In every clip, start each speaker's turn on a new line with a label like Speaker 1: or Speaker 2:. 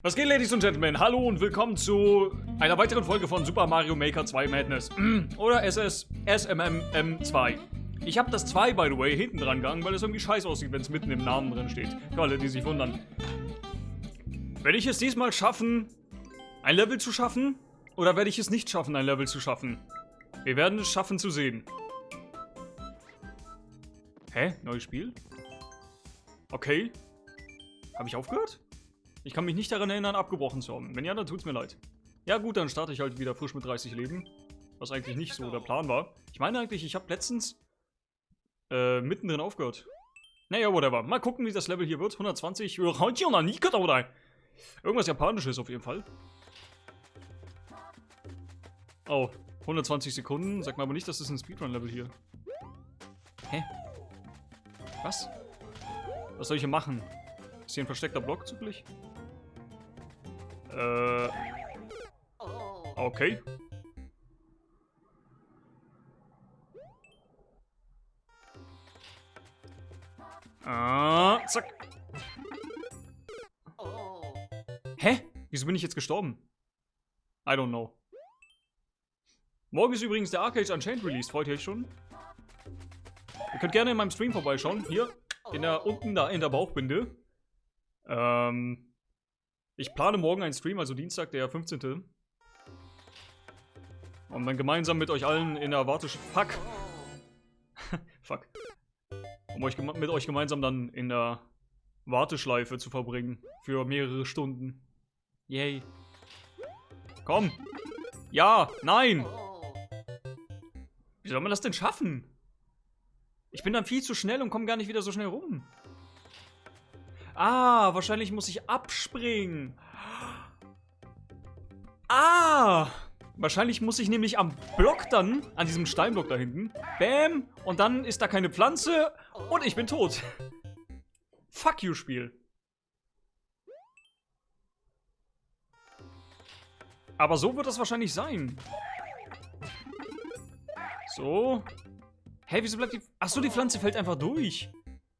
Speaker 1: Was geht, Ladies und Gentlemen? Hallo und willkommen zu einer weiteren Folge von Super Mario Maker 2 Madness. Oder SS SMMM 2. Ich habe das 2, by the way, hinten dran gegangen, weil es irgendwie scheiße aussieht, wenn es mitten im Namen drin steht. Für alle, die sich wundern. Werde ich es diesmal schaffen, ein Level zu schaffen? Oder werde ich es nicht schaffen, ein Level zu schaffen? Wir werden es schaffen zu sehen. Hä? Neues Spiel? Okay. Habe ich aufgehört? Ich kann mich nicht daran erinnern, abgebrochen zu haben. Wenn ja, dann tut's mir leid. Ja gut, dann starte ich halt wieder frisch mit 30 Leben. Was eigentlich nicht so der Plan war. Ich meine eigentlich, ich habe letztens äh, mittendrin aufgehört. Naja, whatever. Mal gucken, wie das Level hier wird. 120. Irgendwas Japanisches auf jeden Fall. Oh, 120 Sekunden. Sag mal aber nicht, das ist ein Speedrun-Level hier. Hä? Was? Was soll ich hier machen? Ist hier ein versteckter Block zugleich? Äh. Okay. Ah, zack. Hä? Wieso bin ich jetzt gestorben? I don't know. Morgen ist übrigens der Arcade Unchained Release. Freut ihr euch schon? Ihr könnt gerne in meinem Stream vorbeischauen. Hier, in der, unten da in der Bauchbinde. Ähm, ich plane morgen einen Stream, also Dienstag, der 15. Um dann gemeinsam mit euch allen in der Wartesch... Fuck! Fuck. Um euch mit euch gemeinsam dann in der Warteschleife zu verbringen. Für mehrere Stunden. Yay. Komm! Ja! Nein! Wie soll man das denn schaffen? Ich bin dann viel zu schnell und komme gar nicht wieder so schnell rum. Ah, wahrscheinlich muss ich abspringen. Ah! Wahrscheinlich muss ich nämlich am Block dann, an diesem Steinblock da hinten, bam, und dann ist da keine Pflanze und ich bin tot. Fuck you, Spiel. Aber so wird das wahrscheinlich sein. So. Hä, hey, wieso bleibt die... Achso, die Pflanze fällt einfach durch.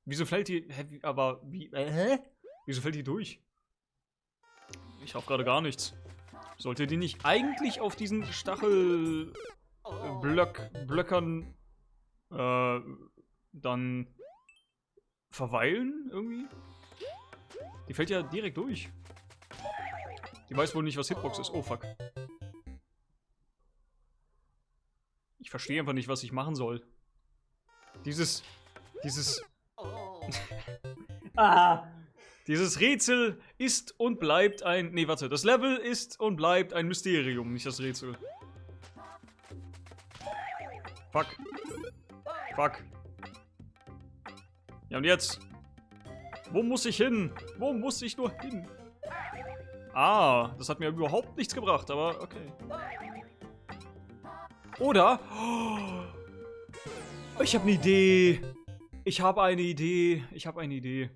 Speaker 1: Wieso fällt die... Hä, aber wie... Äh, hä? Wieso fällt die durch? Ich hab gerade gar nichts. Sollte die nicht eigentlich auf diesen Stachel... Blöck, Blöckern... Äh, dann... Verweilen, irgendwie? Die fällt ja direkt durch. Die weiß wohl nicht, was Hitbox ist. Oh, fuck. Ich verstehe einfach nicht, was ich machen soll. Dieses... Dieses ah. Dieses Rätsel ist und bleibt ein... Nee, warte. Das Level ist und bleibt ein Mysterium, nicht das Rätsel. Fuck. Fuck. Ja, und jetzt? Wo muss ich hin? Wo muss ich nur hin? Ah, das hat mir überhaupt nichts gebracht, aber okay. Oder... Oh, ich habe eine Idee. Ich habe eine Idee. Ich habe eine Idee.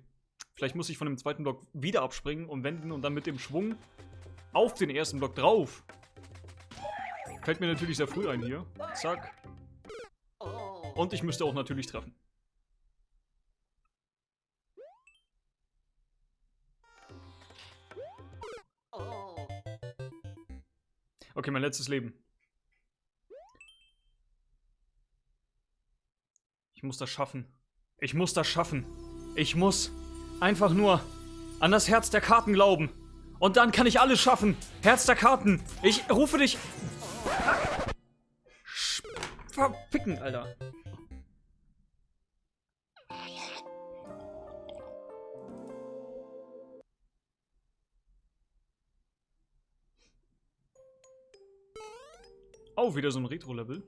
Speaker 1: Vielleicht muss ich von dem zweiten Block wieder abspringen und wenden und dann mit dem Schwung auf den ersten Block drauf. Fällt mir natürlich sehr früh ein hier. Zack. Und ich müsste auch natürlich treffen. Okay, mein letztes Leben. Ich muss das schaffen. Ich muss das schaffen. Ich muss einfach nur an das Herz der Karten glauben. Und dann kann ich alles schaffen. Herz der Karten. Ich rufe dich. Verpicken, Alter. Oh, wieder so ein Retro-Level.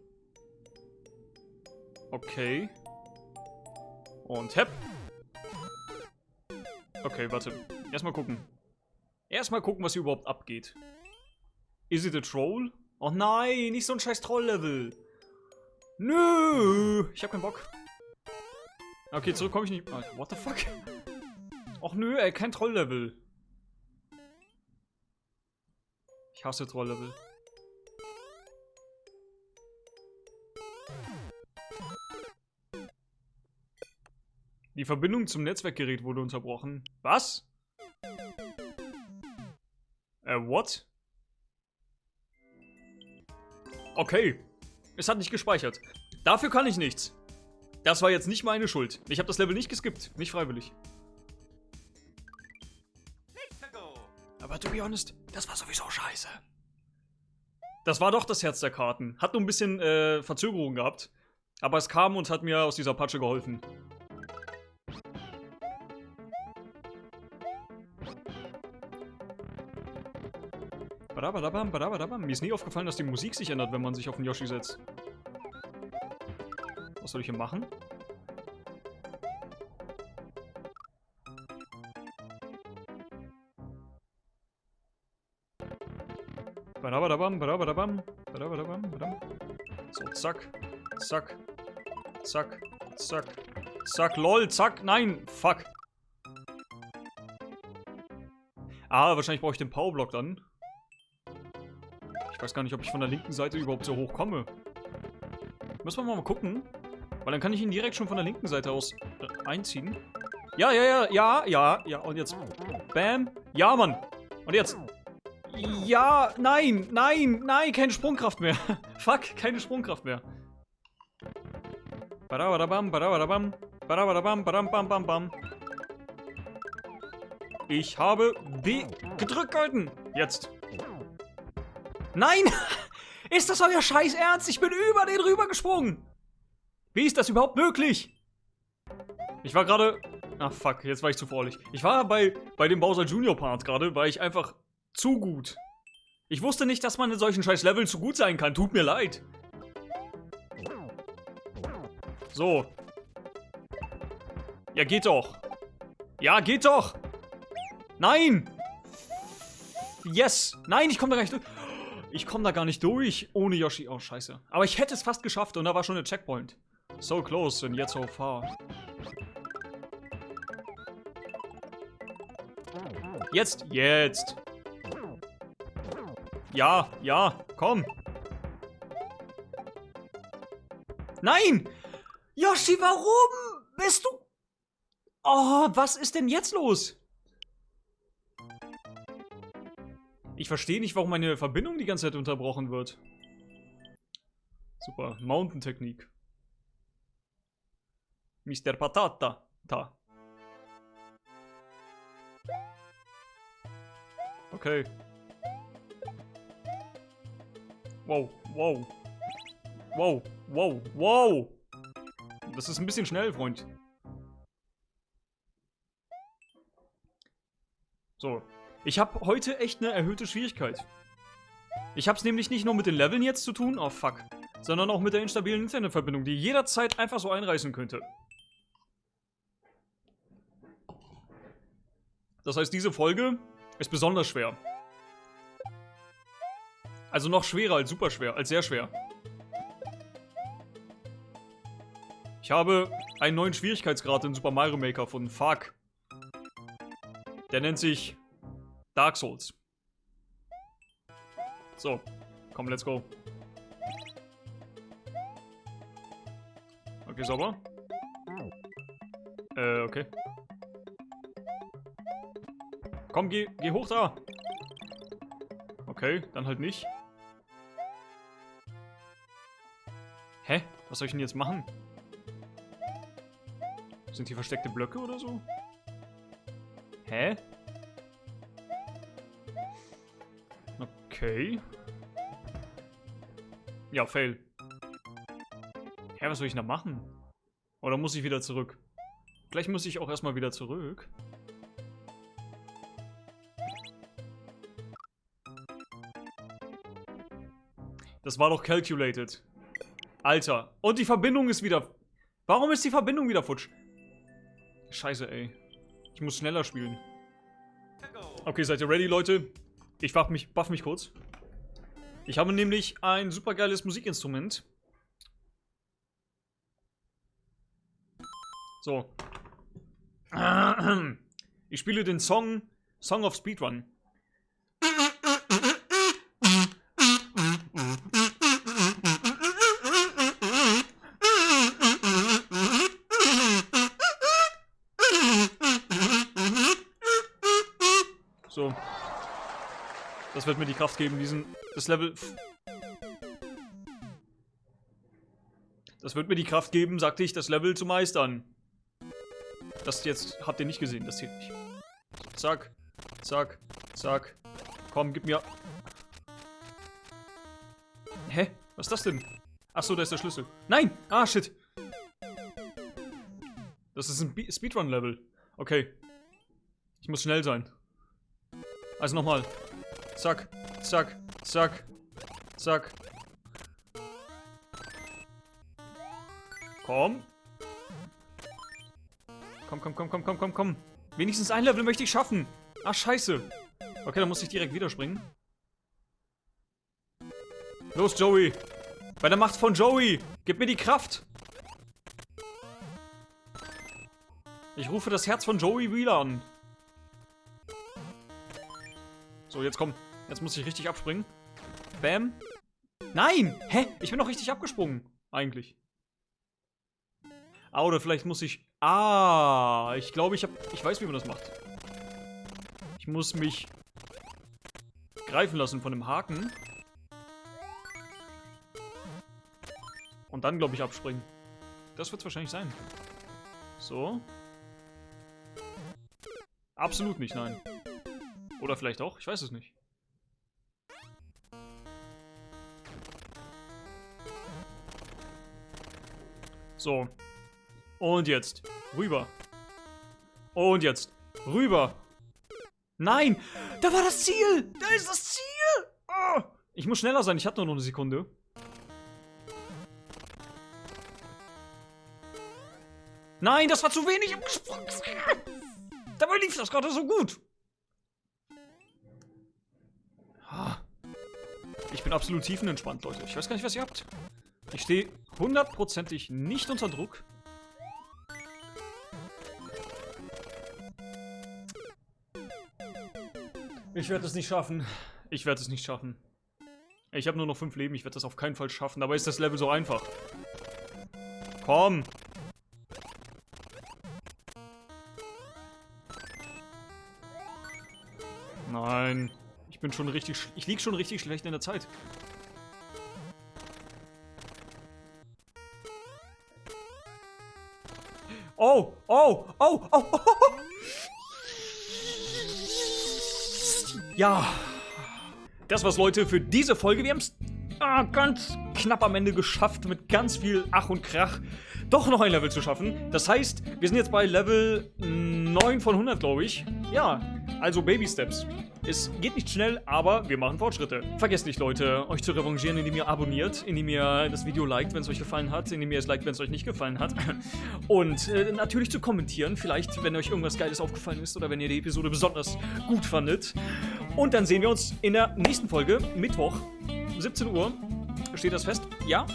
Speaker 1: Okay. Und hepp. Okay, warte. Erstmal gucken. Erstmal gucken, was hier überhaupt abgeht. Is it a troll? Oh nein, nicht so ein scheiß Troll-Level. Nö, ich hab keinen Bock. Okay, zurück komme ich nicht. Oh, what the fuck? Och nö, ey, kein Troll-Level. Ich hasse Troll-Level. Die Verbindung zum Netzwerkgerät wurde unterbrochen. Was? Äh, what? Okay. Es hat nicht gespeichert. Dafür kann ich nichts. Das war jetzt nicht meine Schuld. Ich habe das Level nicht geskippt. Nicht freiwillig. Aber to be honest, das war sowieso scheiße. Das war doch das Herz der Karten. Hat nur ein bisschen äh, Verzögerung gehabt. Aber es kam und hat mir aus dieser Patsche geholfen. Badabadabam, badabadabam. Mir ist nie aufgefallen, dass die Musik sich ändert, wenn man sich auf den Yoshi setzt. Was soll ich hier machen? Badabadabam, badabadabam, badabadabam, badam. So, zack, zack, zack, zack, zack, lol, zack, nein, fuck. Ah, wahrscheinlich brauche ich den Powerblock dann. Weiß gar nicht, ob ich von der linken Seite überhaupt so hoch komme. Müssen wir mal gucken. Weil dann kann ich ihn direkt schon von der linken Seite aus äh, einziehen. Ja, ja, ja, ja, ja, ja. Und jetzt. Bam. Ja, Mann. Und jetzt. Ja, nein, nein, nein, keine Sprungkraft mehr. Fuck, keine Sprungkraft mehr. Badabadabam, badabadabam, badabadabam, badam, bam, bam, bam. Ich habe B gedrückt gehalten. Jetzt. Nein! Ist das euer Scheiß Ernst? Ich bin über den rüber gesprungen. Wie ist das überhaupt möglich? Ich war gerade... Ach fuck, jetzt war ich zu vorlich. Ich war bei, bei dem Bowser Junior Part gerade, weil ich einfach zu gut. Ich wusste nicht, dass man in solchen scheiß Leveln zu gut sein kann. Tut mir leid. So. Ja, geht doch. Ja, geht doch. Nein. Yes. Nein, ich komme da gar nicht durch. Ich komme da gar nicht durch ohne Yoshi. Oh, scheiße. Aber ich hätte es fast geschafft und da war schon der Checkpoint. So close and yet so far. Jetzt, jetzt. Ja, ja, komm. Nein! Yoshi, warum bist du... Oh, was ist denn jetzt los? Ich verstehe nicht, warum meine Verbindung die ganze Zeit unterbrochen wird. Super. Mountain-Technik. Mr. Patata. Da. Okay. Wow, wow. Wow, wow, wow. Das ist ein bisschen schnell, Freund. So, ich habe heute echt eine erhöhte Schwierigkeit. Ich habe es nämlich nicht nur mit den Leveln jetzt zu tun, oh fuck, sondern auch mit der instabilen Internetverbindung, die jederzeit einfach so einreißen könnte. Das heißt, diese Folge ist besonders schwer. Also noch schwerer als super schwer, als sehr schwer. Ich habe einen neuen Schwierigkeitsgrad in Super Mario Maker von Fuck. Der nennt sich Dark Souls. So, komm, let's go. Okay, sauber. Äh, okay. Komm, geh, geh hoch da. Okay, dann halt nicht. Hä? Was soll ich denn jetzt machen? Sind hier versteckte Blöcke oder so? Hä? Okay. Ja, fail. Hä, was soll ich da machen? Oder muss ich wieder zurück? Vielleicht muss ich auch erstmal wieder zurück. Das war doch calculated. Alter. Und die Verbindung ist wieder... Warum ist die Verbindung wieder futsch? Scheiße, ey. Ich muss schneller spielen. Okay, seid ihr ready, Leute? Ich buff mich, buff mich kurz. Ich habe nämlich ein supergeiles Musikinstrument. So. Ich spiele den Song Song of Speedrun. So. Das wird mir die Kraft geben, diesen. Das Level. Das wird mir die Kraft geben, sagte ich, das Level zu meistern. Das jetzt habt ihr nicht gesehen, das zählt nicht. Zack, zack, zack. Komm, gib mir. Hä? Was ist das denn? Achso, da ist der Schlüssel. Nein! Ah, shit. Das ist ein Speedrun-Level. Okay. Ich muss schnell sein. Also nochmal. Zack, zack, zack, zack. Komm. Komm, komm, komm, komm, komm, komm, komm. Wenigstens ein Level möchte ich schaffen. Ach, scheiße. Okay, dann muss ich direkt wieder springen. Los, Joey. Bei der Macht von Joey. Gib mir die Kraft. Ich rufe das Herz von Joey Wheeler an. So, jetzt komm. Jetzt muss ich richtig abspringen. Bam. Nein! Hä? Ich bin doch richtig abgesprungen. Eigentlich. Ah, oder vielleicht muss ich... Ah, ich glaube, ich habe... Ich weiß, wie man das macht. Ich muss mich greifen lassen von dem Haken. Und dann, glaube ich, abspringen. Das wird es wahrscheinlich sein. So. Absolut nicht, nein. Oder vielleicht auch, ich weiß es nicht. So. Und jetzt. Rüber. Und jetzt. Rüber. Nein! Da war das Ziel! Da ist das Ziel! Oh. Ich muss schneller sein, ich hatte nur noch eine Sekunde. Nein, das war zu wenig im Gesprung. Dabei lief das gerade so gut. Bin absolut tiefenentspannt, Leute. Ich weiß gar nicht, was ihr habt. Ich stehe hundertprozentig nicht unter Druck. Ich werde es nicht schaffen. Ich werde es nicht schaffen. Ich habe nur noch fünf Leben. Ich werde das auf keinen Fall schaffen. Dabei ist das Level so einfach. Komm. Ich bin schon richtig... Ich liege schon richtig schlecht in der Zeit. Oh, oh, oh, oh, oh, oh. Ja. Das war's, Leute, für diese Folge. Wir haben's ah, ganz knapp am Ende geschafft, mit ganz viel Ach und Krach doch noch ein Level zu schaffen. Das heißt, wir sind jetzt bei Level 9 von 100, glaube ich. Ja, also Baby Steps. Es geht nicht schnell, aber wir machen Fortschritte. Vergesst nicht, Leute, euch zu revanchieren, indem ihr abonniert, indem ihr das Video liked, wenn es euch gefallen hat, indem ihr es liked, wenn es euch nicht gefallen hat. Und äh, natürlich zu kommentieren, vielleicht, wenn euch irgendwas Geiles aufgefallen ist oder wenn ihr die Episode besonders gut fandet. Und dann sehen wir uns in der nächsten Folge, Mittwoch, 17 Uhr. Steht das fest? Ja?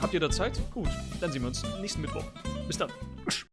Speaker 1: Habt ihr da Zeit? Gut, dann sehen wir uns nächsten Mittwoch. Bis dann.